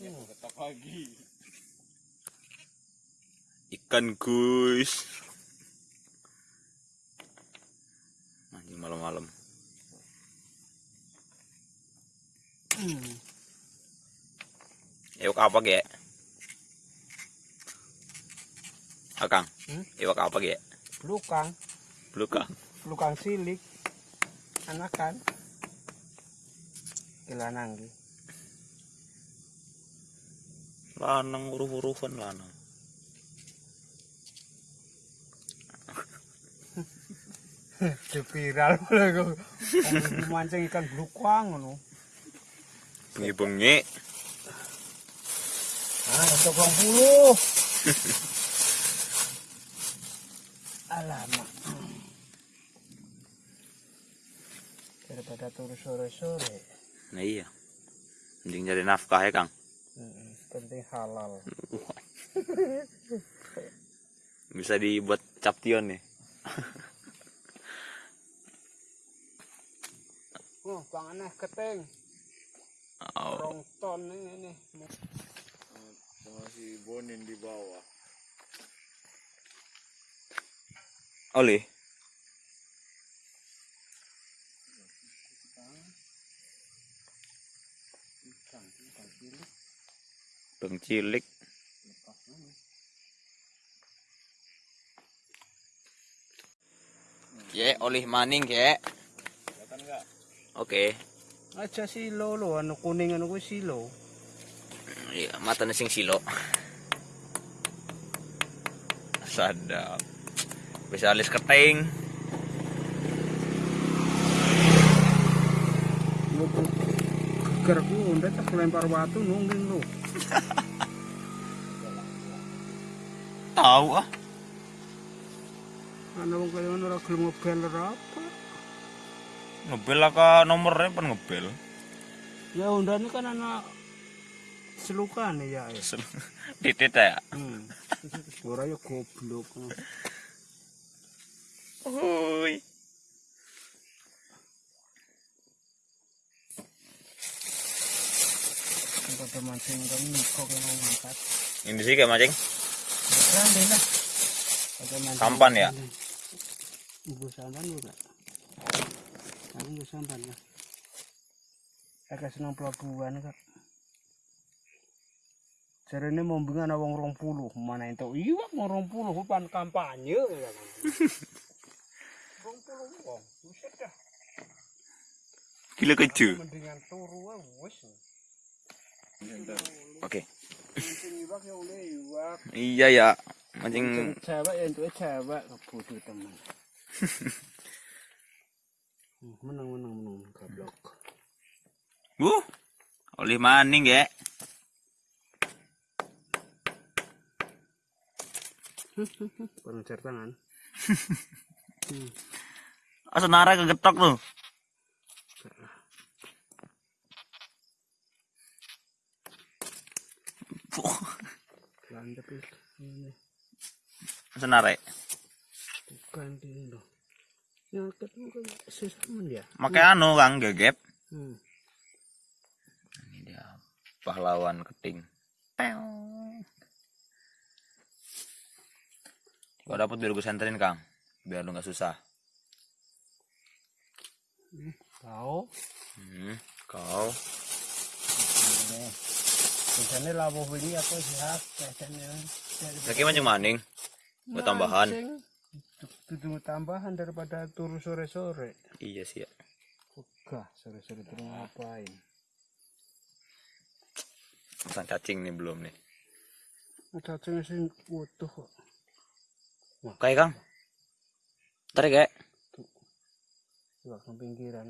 Ketok lagi. Ikan guys. Anjing malam-malam. Hmm. Iwak apa ge? Akang. Hmm? Iwak apa ge? Belukang, Belukang. belukang silik. Anakan. Kilanang ki. Lanang huruf-hurufan lanang. Di viral malah kok. Mancing ikan belukang ngono. Bengi-bengi. Ah, untuk 20. Alamak. Daripada turu sore-sore. Nah iya. Mending jadi nafkah ya, Kang. Penting halal. Bisa dibuat caption nih. Oh, bang aneh keting. Oh. Rong ton ini. Sama si Bonin di bawah. Oli. Ikan, ikan cilik. Bang cilik. Ya, oleh maning ya. Kelihatan nggak? Oke. Aja silo lo, anu kuning anu kuwi silo. Iya, mata sing silo. Sadap. Bisa alis keting. Lu tuh geger ku udah tak lempar batu nungging lu. Tahu ah. Ana wong kaya ngono ora gelem ngebel ora apa. Ngebel ke nomornya pen ngebel. Ya undane kan anak selukan ya. ya. Titit ya. Hmm. Ora ya goblok. Hui. Pada mancing kan kok yang mau ngangkat. Ini sih kayak mancing. Kan lah. Sampan ya? Ibu sampan juga. Aku ibu sampan lah. Agak senang pelabuhan kak. Jarene mau bingung ana wong 20, mana itu iwak mau 20 hutan kampanye ya kan. 20 wong, buset dah. Gila keju. Mendingan turu wis. Oke. Iwak. Iya ya. Mancing cewek ya untuk cewek bodoh teman. Hmm, menang menang menang goblok. Uh. Oleh maning ya. Pengejar tangan. Ah senara kegetok tuh. Landep itu. Ini bukan kan sesamen ya. Makai anu Kang gegep. Hmm. Ini dia pahlawan keting. Kau dapat biar gue senterin Kang. Biar lu nggak susah. Hmm, kau. Ini. Biasanya labuh ini aku sehat. Biasanya. Lagi mancing maning. Buat tambahan. Itu tambahan daripada turu sore-sore. Iya sih ya. Ogah, sore-sore turu ngapain? Pasang cacing nih belum nih. Cacing sih utuh kok. Kayak Kang. Tarik ya. Nang pinggiran.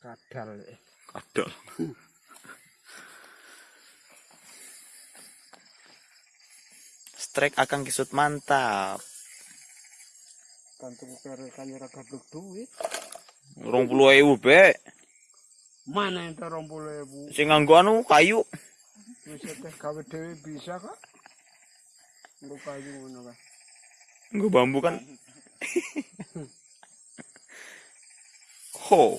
Kadal eh. Kadal. Strike akan kisut mantap. Kantung kare kanyara gablok duit. Rong puluh ewu be. Mana yang terong puluh ribu? Sing nganggo anu kayu. Bisa teh gawe dewe bisa kak? Lu kayu ngono kak? Nggo bambu kan. Ho.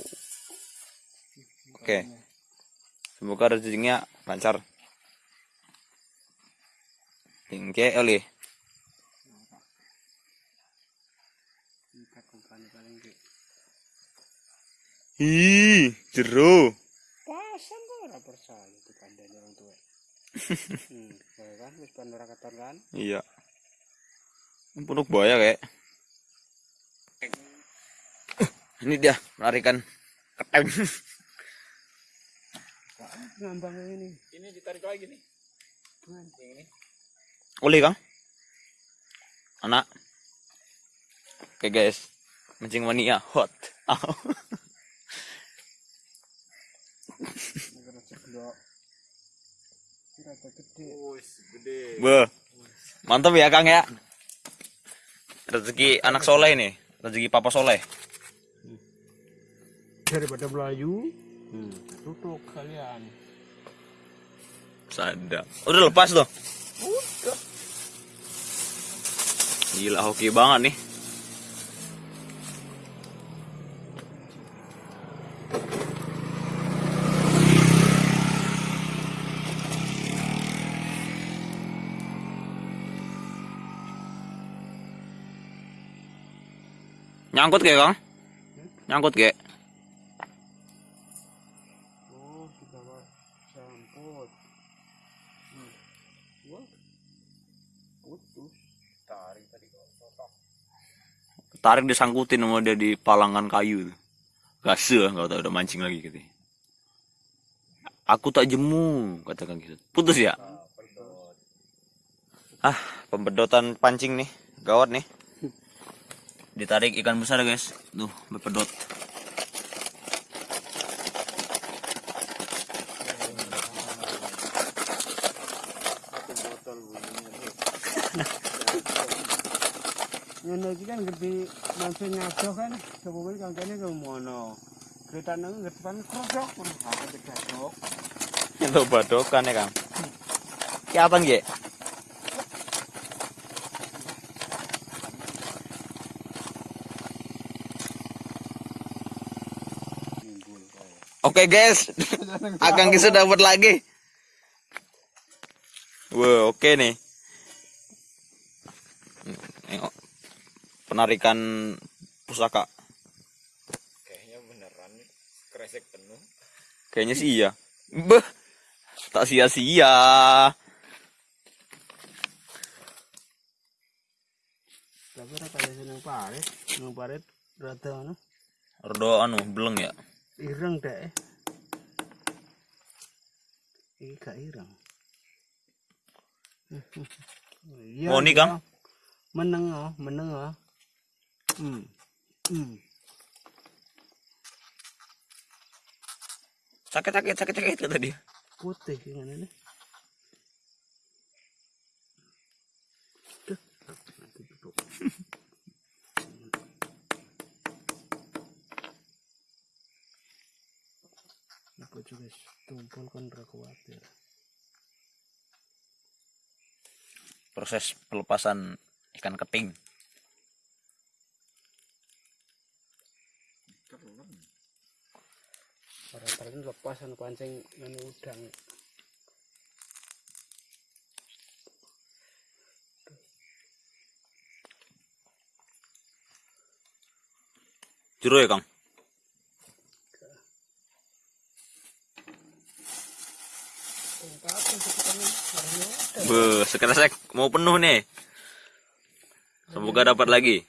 Oke. Semoga rezekinya lancar. Tingke oli. Ikat umpannya paling gede. Ih, jero. Pasan kok ora percaya itu kandani orang tua. hmm, ya kan wis pan ora keton kan. Iya. Penuh buaya kayak. Ini dia melarikan ketem. Ngambang ini. Ini ditarik lagi nih. Yang ini. Oli kang. Anak. Oke guys. Mancing mania hot. Be. Mantap ya Kang ya. Rezeki anak soleh nih. Rezeki papa soleh. Daripada Melayu, hmm, tutup kalian. Sada. Udah lepas tuh. Udah. Gila hoki banget nih. Nyangkut kayak Kang? Nyangkut kayak. Tarik disangkutin sama dia di palangan kayu. Gase nggak tahu udah mancing lagi gitu. Aku tak jemu kata Kang gitu. Putus ya? Ah. Ah, pembedotan pancing nih. Gawat nih. Ditarik ikan besar guys. Tuh, berpedot. Ngene iki kan gede mancing ngadoh kan. Kemudian kancane ke mono. Kereta nang depan krosok. Aku kedadok. Itu badokan ya Kang. Ge? Timbul kaya. Oke guys, Akang Kisu dapat lagi. Wow, oke nih. Penarikan pusaka. Kayaknya beneran nih. Kresek penuh. Kayaknya sih iya. Beh, tak sia-sia. Tapi seneng parit. Parit rada ngono. Rodo anu, beleng ya. Ireng dek. Iki gak ireng. Iya. Mau nih, Kang? Meneng oh, meneng oh. Hmm. Hmm. Sakit sakit sakit sakit kata dia. Putih kan ini. Aku juga tumpul kan ora khawatir. Proses pelepasan ikan keting. Pada tadi lepas anu pancing anu udang. Juru ya Kang. Ada. Beuh, sekresek mau penuh nih. Semoga dapat lagi.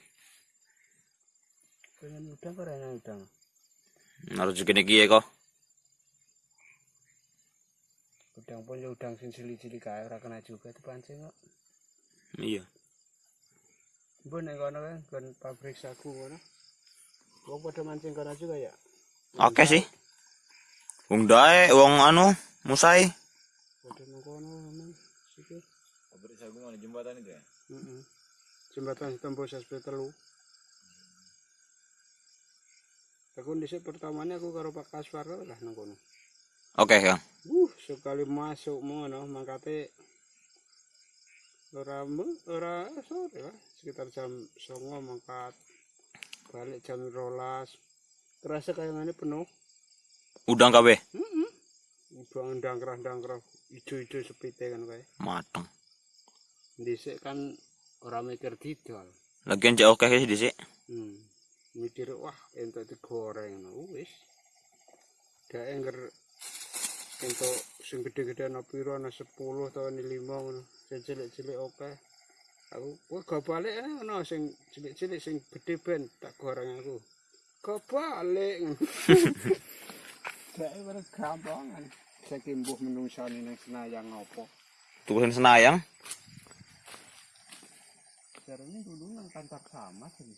Pengen udang kok udang. Harus segini kie kok. Udang pun ya udang sing cilik-cilik kae ora kena juga dipancing kok. Iya. Mbok nek kono kan kon pabrik sagu ngono. Wong pada mancing kono juga ya. Oke sih. Wong dae, wong anu, musai. Pada nang kono memang sikit. Pabrik sagu mana jembatan itu ya? Heeh. Jembatan tembus SP telu. Aku dhisik pertamanya aku karo Pak Kaswar lah nang kono. Oke, Kang. Uh, sekali masuk ngono mangkate ora ora sore lah, sekitar jam 09.00 mangkat balik jam 12. Terasa kayak ngene penuh. Udang kabeh. Heeh. Buang ndangkrah-ndangkrah ijo-ijo sepite kan kae. Mateng. Dhisik kan ora mikir didol. Lagian cek oke sih dhisik. Hmm. Mikir wah entuk digoreng wis. Dek engger entuk sing gede-gede ana piro ana 10 atau ana 5 ngono. Sing cilik-cilik oke. Aku kok gak balik eh, ngono sing cilik-cilik sing gede ben tak goreng aku. Gak balik. Dek ora gampangan. Saiki mbuh menungsane nang Senayang apa. Tulisan Senayang. Caranya dulu nang kantor camat ini.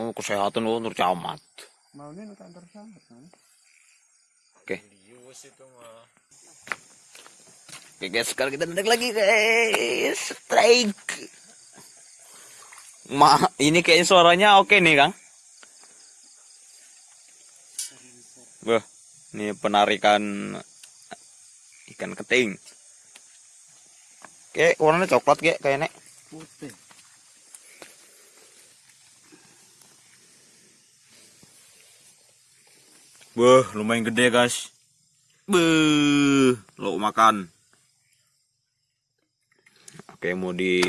Oh, kesehatan lu nur camat. Mau nih nang kantor camat kan? Oke. Oke guys, sekarang kita naik lagi guys. Strike. Ma, ini kayaknya suaranya oke nih, Kang. Wah, ini penarikan ikan keting. Oke, warnanya coklat kayak kayaknya. Putih. Wah, lumayan gede guys. Beuh, lo makan. Oke, mau di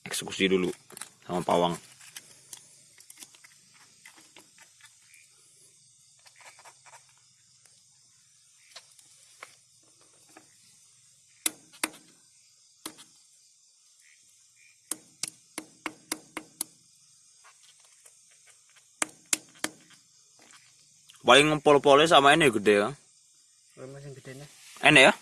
eksekusi dulu sama pawang. Paling pol-polnya sama ini gede ya. Masih gede nih. Enak ya?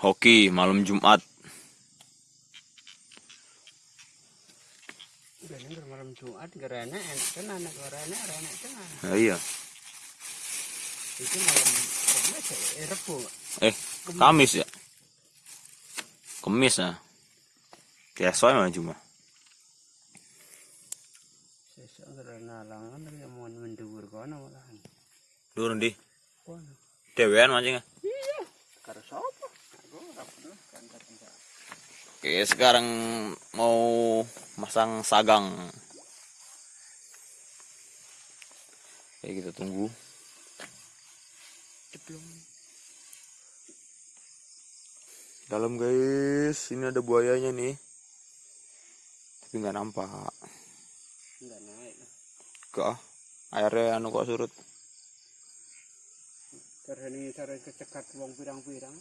Hoki malam Jumat. Ini malam Jumat gerana enak kan anak gerana enak kan. Ya, iya. Itu malam Kamis ya, eh. Eh, Kamis ya? Kamis ya? Langan ya mendur kono malahan. Durun di. Dewean. Karo sapa? Aku ora pernah kantor-kantor. Oke, sekarang mau masang sagang. Oke, kita tunggu. Dalam guys, ini ada buayanya nih. Tapi nggak nampak. Enggak naik. Kok airnya anu kok surut. Cara ini cara kecekat wong pirang-pirang.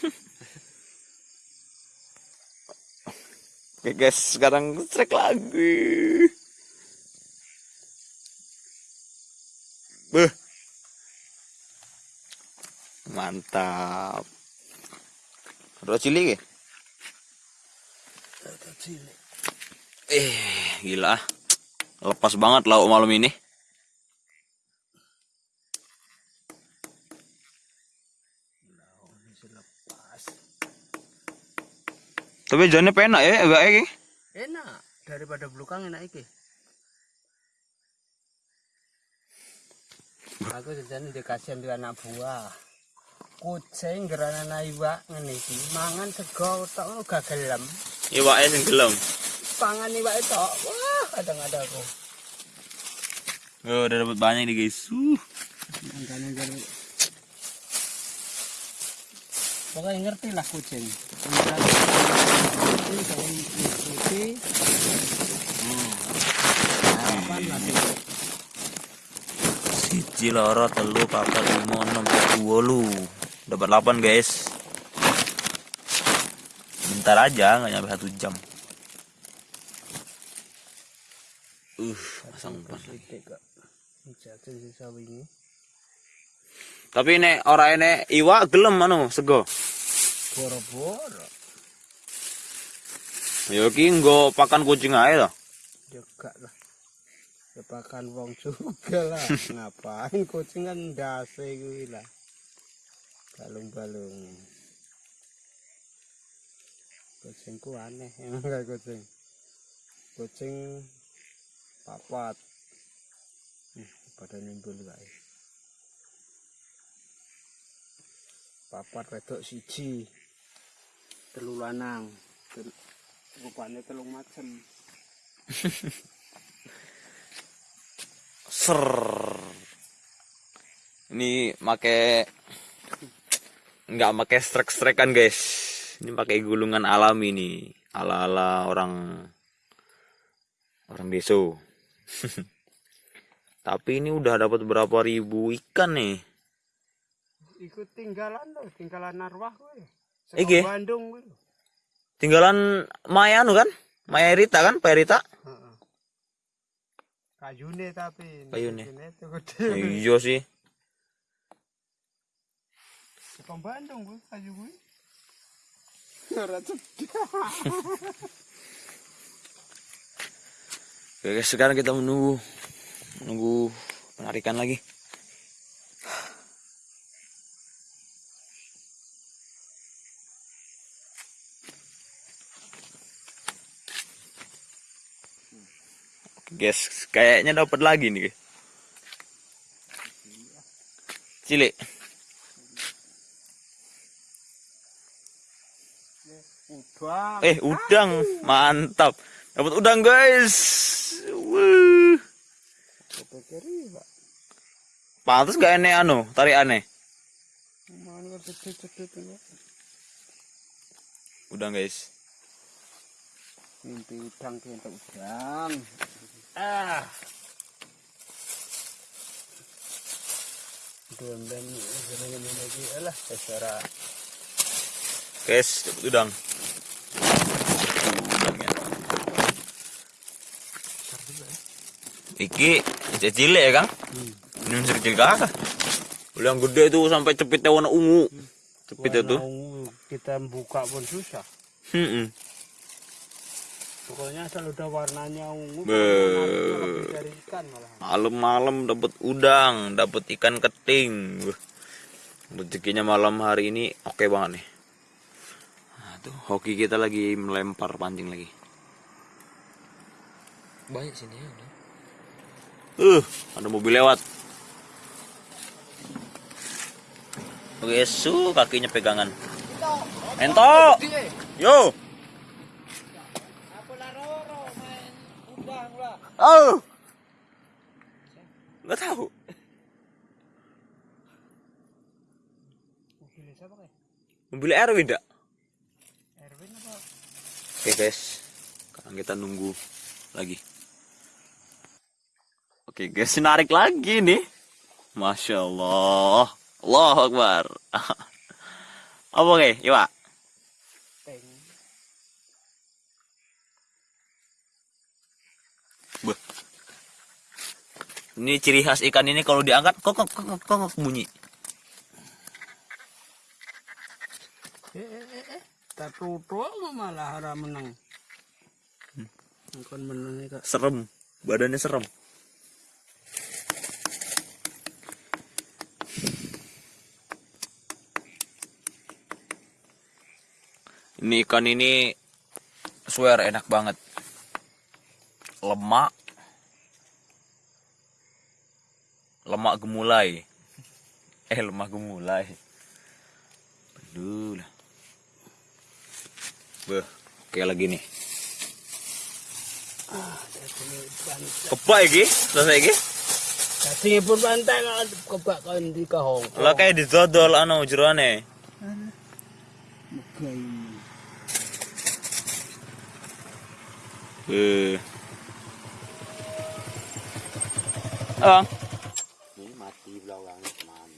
Oke guys, sekarang trek lagi. Beh. Mantap. Ada cilik ya? Ada cilik. Eh, gila. Lepas banget lauk malam ini. Tapi jangan penak ya, agak ya. Enak daripada belukang enak iki. Aku jajan dikasih di anak buah. Kucing gerana naiwa ngene iki mangan sego tok ngono gak gelem. Iwake sing gelem. Pangan iwak tok. Wah, kadang-kadang aku. Oh, udah dapat banyak nih guys. Uh. Pokoknya ngerti lah kucing. Kucing. Siji loro telu papat lima enam wolu. Dapat 8 guys. Bentar aja nggak nyampe satu jam. Uh, pasang umpan lagi. Ini. Tapi nek ora ene iwa gelem anu sego. Boro-boro. Ya ki nggo pakan kucing ae to. Juga lah. Kepakan wong juga lah. Ngapain kucing kan dase gue lah. Balung-balung. Kucingku aneh emang kayak kucing. Kucing papat. Hmm, pada nimbul guys. Papat wedok siji. Telu lanang. Tel- rupanya telung macam Ser. Ini make nggak make strek-strekan guys. Ini pakai gulungan alami nih, ala-ala orang orang deso. Tapi ini udah dapat berapa ribu ikan nih. ikut tinggalan loh tinggalan arwah gue Iki? Bandung gue Tinggalan Maya anu kan? Maya Rita kan? Pak Rita? Kayune tapi Kayune. Iya sih. Sekong Bandung gue kayu gue Oke guys, sekarang kita menunggu menunggu penarikan lagi. Oke, Guys, kayaknya dapat lagi nih. Cilik. Udah Eh, udang. Mantap. Dapat udang, guys. Wuh. iya Pantas gak aneh anu, tarik aneh. Udang, guys. mimpi udang kita udang ah ini lagi alah secara Guys, dapat udang. Udangnya. Iki cilik ya, Kang? Ini masih kecil kakak. Yang gede itu sampai cepitnya warna ungu. Cepit itu. Warna kita buka pun susah Hmm. pokoknya asal udah warnanya ungu Malam-malam dapat udang, dapat ikan keting. Rezekinya malam hari ini oke banget nih. Tuh hoki kita lagi melempar pancing lagi. Banyak sini ya. udah. Uh, ada mobil lewat. Oke, su kakinya pegangan. Ento. Yo. Oh. Nggak tahu. mobil siapa kayak Mobil Erwin enggak? Oke guys, sekarang kita nunggu lagi. Oke guys, narik lagi nih. Masya Allah. Allah Akbar. Apa oke, Iwa? Ini ciri khas ikan ini kalau diangkat kok kok kok, kok bunyi. eh eh eh eh tutup malah hara menang bukan menang ya kak Serem, badannya serem. Ini ikan ini swear enak banget. Lemak. Lemak gemulai. Eh, lemak gemulai. Aduh lah. Oke lagi nih. Kebak iki, selesai iki. Tadi pun pantai kalau kebak kau di kahong. Lah kayak didodol anu jerone. Mugai. Eh. Ah, Ini mati belakang teman.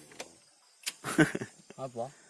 Apa?